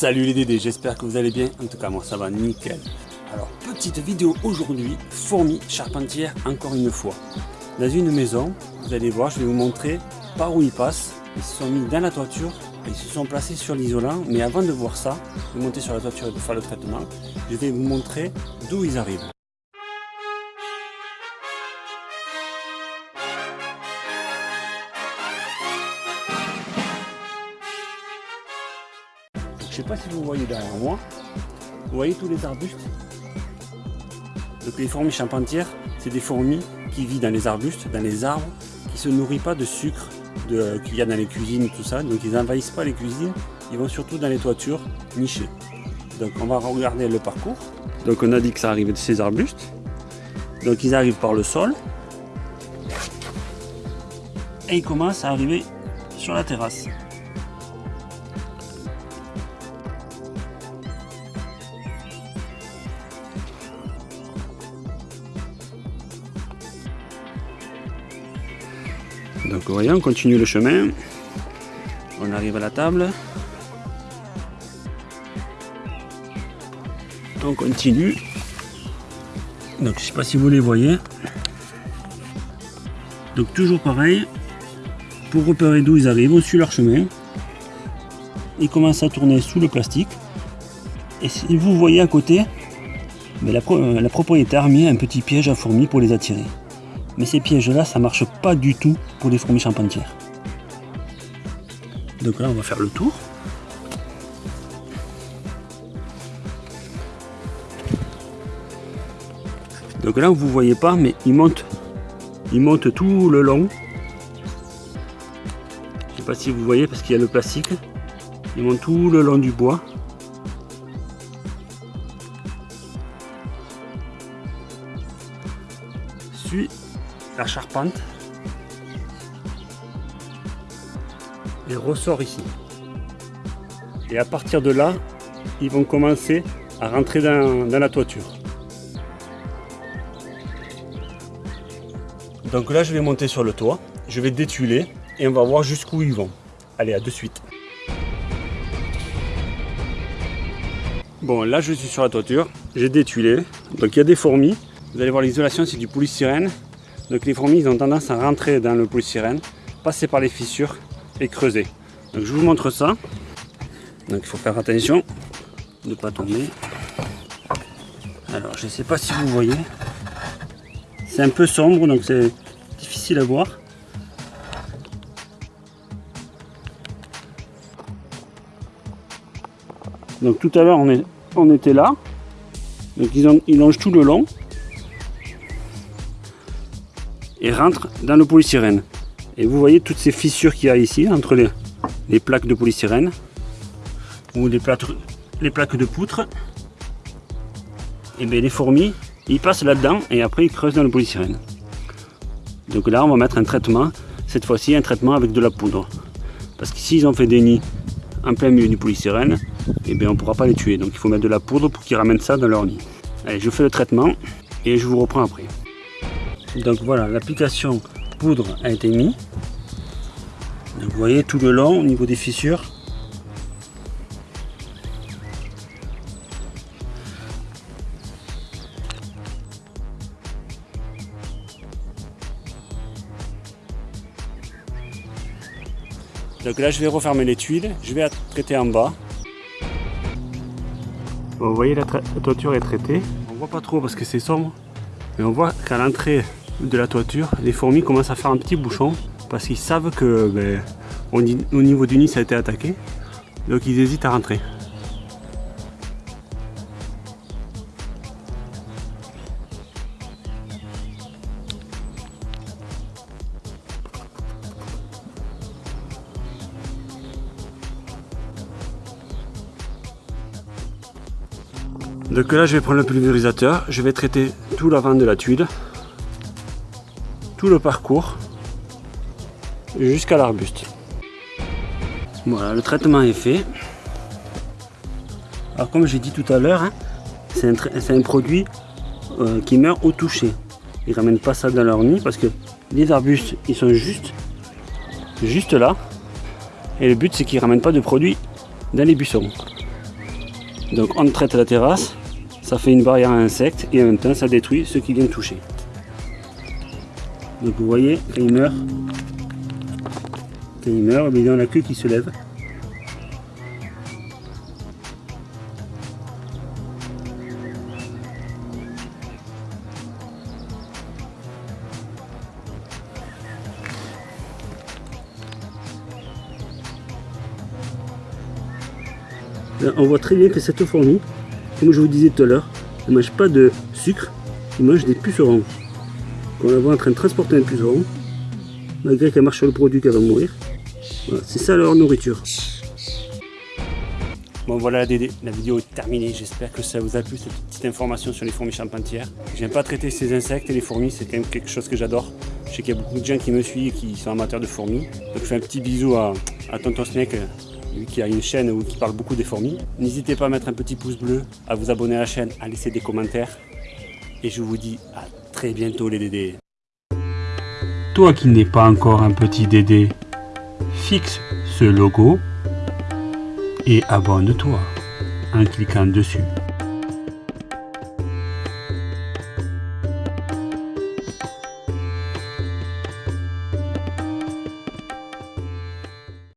Salut les Dédés, j'espère que vous allez bien. En tout cas, moi ça va nickel. Alors, petite vidéo aujourd'hui, fourmis charpentières encore une fois. Dans une maison, vous allez voir, je vais vous montrer par où ils passent. Ils se sont mis dans la toiture, ils se sont placés sur l'isolant. Mais avant de voir ça, de monter sur la toiture et de faire le traitement, je vais vous montrer d'où ils arrivent. Je sais pas si vous voyez derrière moi, vous voyez tous les arbustes? Donc les fourmis charpentières, c'est des fourmis qui vivent dans les arbustes, dans les arbres, qui se nourrissent pas de sucre qu'il y a dans les cuisines tout ça. Donc ils n'envahissent pas les cuisines, ils vont surtout dans les toitures nichées. Donc on va regarder le parcours. Donc on a dit que ça arrivait de ces arbustes. Donc ils arrivent par le sol. Et ils commencent à arriver sur la terrasse. Donc vous voyez, on continue le chemin. On arrive à la table. On continue. Donc je sais pas si vous les voyez. Donc toujours pareil. Pour repérer d'où ils arrivent, on suit leur chemin. Ils commencent à tourner sous le plastique. Et si vous voyez à côté, mais la, la propriétaire a mis un petit piège à fourmis pour les attirer. Mais ces pièges-là, ça marche pas du tout pour les fourmis charpentières. Donc là, on va faire le tour. Donc là, vous voyez pas, mais il monte, il monte tout le long. Je sais pas si vous voyez parce qu'il y a le plastique. Il monte tout le long du bois. La charpente et ressort ici. Et à partir de là, ils vont commencer à rentrer dans, la toiture. Donc là, je vais monter sur le toit, je vais détuiler et on va voir jusqu'où ils vont. Allez, à de suite. Bon, là, je suis sur la toiture, j'ai détuilé. Donc il y a des fourmis. Vous allez voir l'isolation, c'est du polystyrène. Donc les fourmis, ont tendance à rentrer dans le polystyrène, passer par les fissures et creuser. Donc je vous montre ça. Donc il faut faire attention de ne pas tomber. Alors je ne sais pas si vous voyez. C'est un peu sombre, donc c'est difficile à voir. Donc tout à l'heure on, était là. Donc ils, ils longent tout le long et rentre dans le polystyrène. Et vous voyez toutes ces fissures qu'il y a ici entre les, les, plaques de polystyrène ou les plaques, de poutre. Et bien les fourmis, ils passent là-dedans et après ils creusent dans le polystyrène. Donc là on va mettre un traitement, cette fois-ci un traitement avec de la poudre. Parce que s'ils ont fait des nids en plein milieu du polystyrène, et bien on ne pourra pas les tuer. Donc il faut mettre de la poudre pour qu'ils ramènent ça dans leur nid. Allez, je fais le traitement et je vous reprends après. Donc voilà, l'application poudre a été mise. vous voyez tout le long au niveau des fissures. Donc là je vais refermer les tuiles, je vais traiter en bas. vous voyez la, la toiture est traitée. On voit pas trop parce que c'est sombre. Mais on voit qu'à l'entrée de la toiture, les fourmis commencent à faire un petit bouchon parce qu'ils savent que ben, au niveau du nid ça a été attaqué. Donc ils hésitent à rentrer. Donc là je vais prendre le pulvérisateur, je vais traiter tout l'avant de la tuile tout le parcours jusqu'à l'arbuste. Voilà, le traitement est fait. Alors comme j'ai dit tout à l'heure, hein, c'est un, produit euh, qui meurt au toucher. Ils ramènent pas ça dans leur nid parce que les arbustes, ils sont juste, juste là. Et le but, c'est qu'ils ramènent pas de produits dans les buissons. Donc on traite la terrasse, ça fait une barrière à insectes et en même temps ça détruit ceux qui viennent toucher. Donc vous voyez, quand il meurt, quand il meurt, il y a la queue qui se lève. on voit très bien que cette fourmi, comme je vous disais tout à l'heure, ne mange pas de sucre, elle mange des pucerons. Quand on la voit en train de transporter un puceron, malgré qu'elle marche sur le produit qu'elle va mourir, c'est ça leur nourriture. Bon voilà la vidéo est terminée, j'espère que ça vous a plu cette petite information sur les fourmis charpentières. J'aime pas traiter ces insectes et les fourmis, c'est quand même quelque chose que j'adore. Je sais qu'il y a beaucoup de gens qui me suivent et qui sont amateurs de fourmis. Donc je fais un petit bisou à, à Tonton Snake lui qui a une chaîne où qui parle beaucoup des fourmis. N'hésitez pas à mettre un petit pouce bleu, à vous abonner à la chaîne, à laisser des commentaires. Et je vous dis à bientôt les dédés. Toi qui n'es pas encore un petit dédé, fixe ce logo et abonne-toi en cliquant dessus.